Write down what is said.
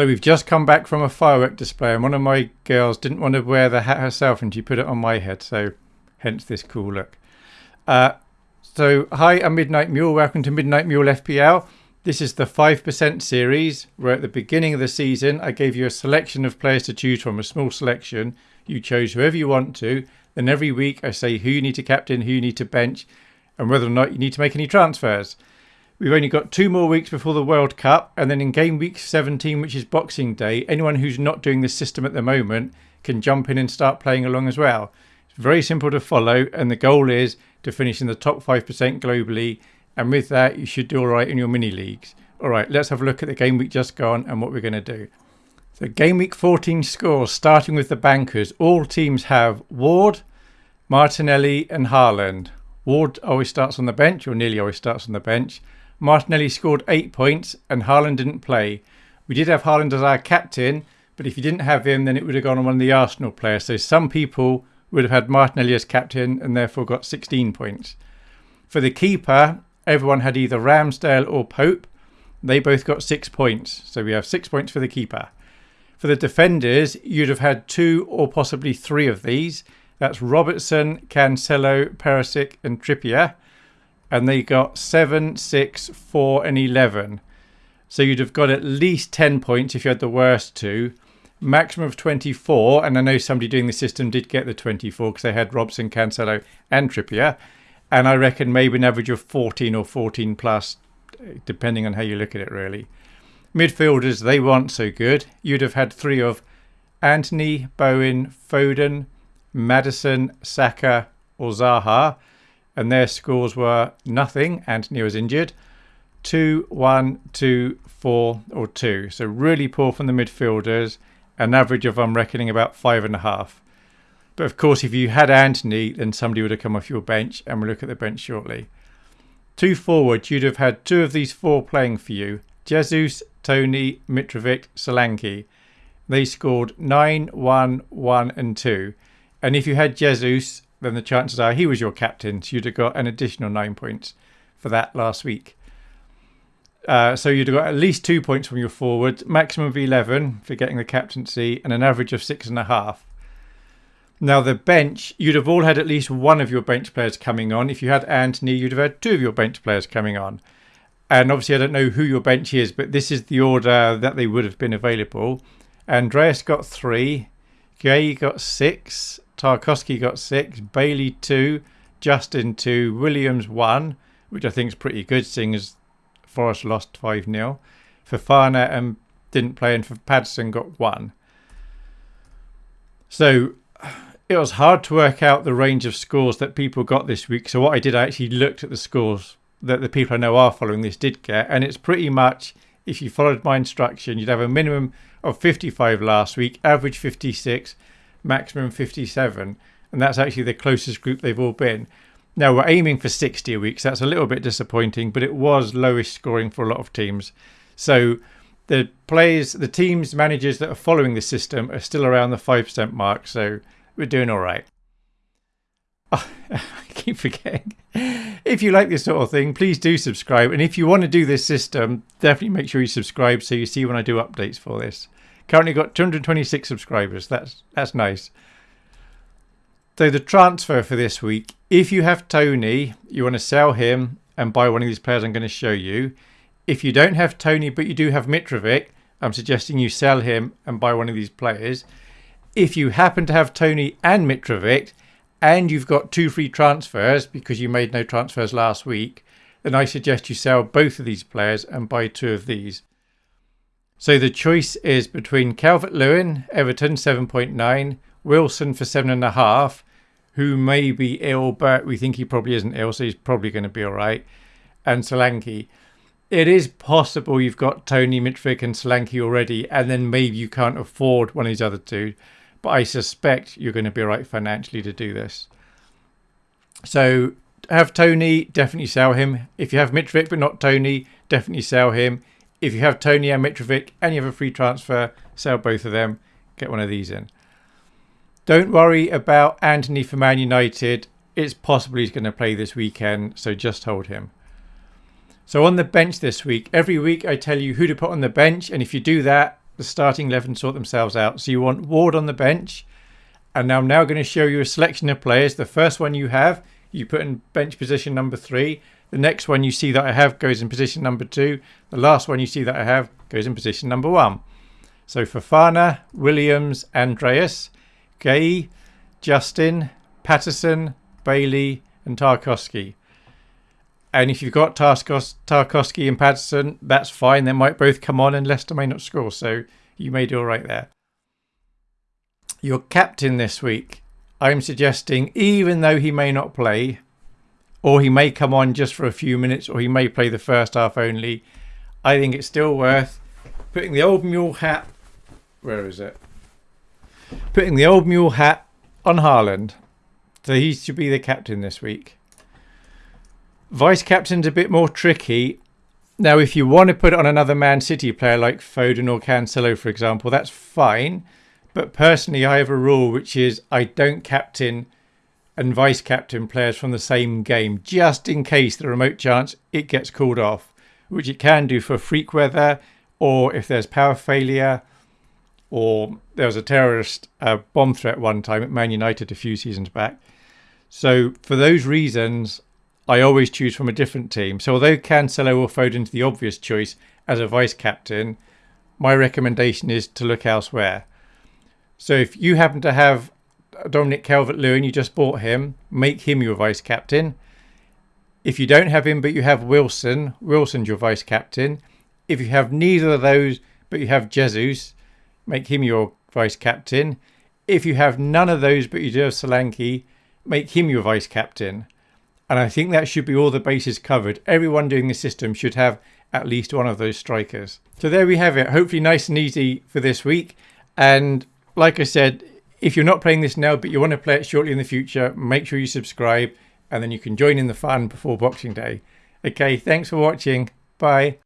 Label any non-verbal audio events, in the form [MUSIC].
So we've just come back from a firework display and one of my girls didn't want to wear the hat herself and she put it on my head. So hence this cool look. Uh, so hi, I'm Midnight Mule. Welcome to Midnight Mule FPL. This is the 5% series where at the beginning of the season I gave you a selection of players to choose from, a small selection. You chose whoever you want to. Then every week I say who you need to captain, who you need to bench and whether or not you need to make any transfers. We've only got two more weeks before the World Cup, and then in game week 17, which is Boxing Day, anyone who's not doing this system at the moment can jump in and start playing along as well. It's very simple to follow, and the goal is to finish in the top 5% globally, and with that, you should do all right in your mini leagues. All right, let's have a look at the game week just gone and what we're going to do. So, game week 14 scores, starting with the bankers. All teams have Ward, Martinelli, and Haaland. Ward always starts on the bench, or nearly always starts on the bench. Martinelli scored eight points and Haaland didn't play. We did have Haaland as our captain, but if you didn't have him, then it would have gone on one of the Arsenal players. So some people would have had Martinelli as captain and therefore got 16 points. For the keeper, everyone had either Ramsdale or Pope. They both got six points. So we have six points for the keeper. For the defenders, you'd have had two or possibly three of these. That's Robertson, Cancelo, Perisic, and Trippier and they got 7, 6, 4 and 11. So you'd have got at least 10 points if you had the worst two. Maximum of 24, and I know somebody doing the system did get the 24 because they had Robertson, Cancelo and Trippier. And I reckon maybe an average of 14 or 14 plus, depending on how you look at it really. Midfielders, they weren't so good. You'd have had three of Antony, Bowen, Foden, Maddison, Saka or Zaha and their scores were nothing. Antony was injured. Two, one, two, four, or two. So really poor from the midfielders. An average of, I'm reckoning, about five and a half. But of course, if you had Antony, then somebody would have come off your bench, and we'll look at the bench shortly. Two forwards, you'd have had two of these four playing for you. Jesus, Toney, Mitrovic, Solanke. They scored 9, 1, 1 and 2. And if you had Jesus, then the chances are he was your captain. So you'd have got an additional nine points for that last week. Uh, so you'd have got at least two points from your forward, maximum of 11 for getting the captaincy, and an average of six and a half. Now, the bench, you'd have all had at least one of your bench players coming on. If you had Antony, you'd have had two of your bench players coming on. And obviously, I don't know who your bench is, but this is the order that they would have been available. Andreas got three, Gay got six, Tarkowski got six, Bailey two, Justin two, Williams one, which I think is pretty good, seeing as Forest lost 5 0. Fofana and um, didn't play, and for Patterson got one. So it was hard to work out the range of scores that people got this week. So what I did, I actually looked at the scores that the people I know are following this did get, and it's pretty much if you followed my instruction, you'd have a minimum of 55 last week, average 56, maximum 57, and that's actually the closest group they've all been. Now we're aiming for 60 a week, so that's a little bit disappointing, but it was lowest scoring for a lot of teams. So the players, the teams, managers that are following the system are still around the 5% mark, so we're doing all right. Oh, [LAUGHS] I keep forgetting. If you like this sort of thing, please do subscribe. And if you want to do this system, definitely make sure you subscribe so you see when I do updates for this. Currently got 226 subscribers. That's that's nice. So the transfer for this week, if you have Toney, you want to sell him and buy one of these players I'm going to show you. If you don't have Toney but you do have Mitrovic, I'm suggesting you sell him and buy one of these players. If you happen to have Toney and Mitrovic and you've got two free transfers because you made no transfers last week, then I suggest you sell both of these players and buy two of these. So the choice is between Calvert Lewin, Everton 7.9, Wilson for 7.5, who may be ill, but we think he probably isn't ill, so he's probably going to be all right, and Solanke. It is possible you've got Toney, Mitrovic, and Solanke already, and then maybe you can't afford one of these other two, but I suspect you're going to be all right financially to do this. So have Toney, definitely sell him. If you have Mitrovic but not Toney, definitely sell him. If you have Toney and Mitrovic and you have a free transfer, sell both of them. Get one of these in. Don't worry about Antony for Man United. It's possible he's going to play this weekend, so just hold him. So on the bench this week, every week I tell you who to put on the bench, and if you do that, the starting 11 sort themselves out. So you want Ward on the bench. And I'm now going to show you a selection of players. The first one you have, you put in bench position number three. The next one you see that I have goes in position number two. The last one you see that I have goes in position number one. So Fofana, Williams, Andreas, Gay, Justin, Patterson, Bailey, and Tarkowski. And if you've got Tarkos, Tarkowski and Patterson, that's fine. They might both come on and Leicester may not score. So you may do all right there. Your captain this week, I'm suggesting, even though he may not play, or he may come on just for a few minutes, or he may play the first half only, I think it's still worth putting the old mule hat. Where is it? Putting the old mule hat on Haaland. So he should be the captain this week. Vice captain's a bit more tricky. Now, if you want to put on another Man City player like Foden or Cancelo, for example, that's fine. But personally, I have a rule which is I don't captain and vice captain players from the same game, just in case the remote chance it gets called off, which it can do for freak weather or if there's power failure or there was a terrorist uh, bomb threat one time at Man United a few seasons back. So for those reasons, I always choose from a different team. So although Cancelo or Foden's the obvious choice as a vice captain, my recommendation is to look elsewhere. So if you happen to have Dominic Calvert-Lewin, you just bought him, make him your vice captain. If you don't have him but you have Wilson, Wilson's your vice captain. If you have neither of those but you have Jesus, make him your vice captain. If you have none of those but you do have Solanke, make him your vice captain. And I think that should be all the bases covered. Everyone doing the system should have at least one of those strikers. So there we have it. Hopefully nice and easy for this week. And like I said, if you're not playing this now but you want to play it shortly in the future, make sure you subscribe and then you can join in the fun before Boxing Day. Okay, thanks for watching. Bye.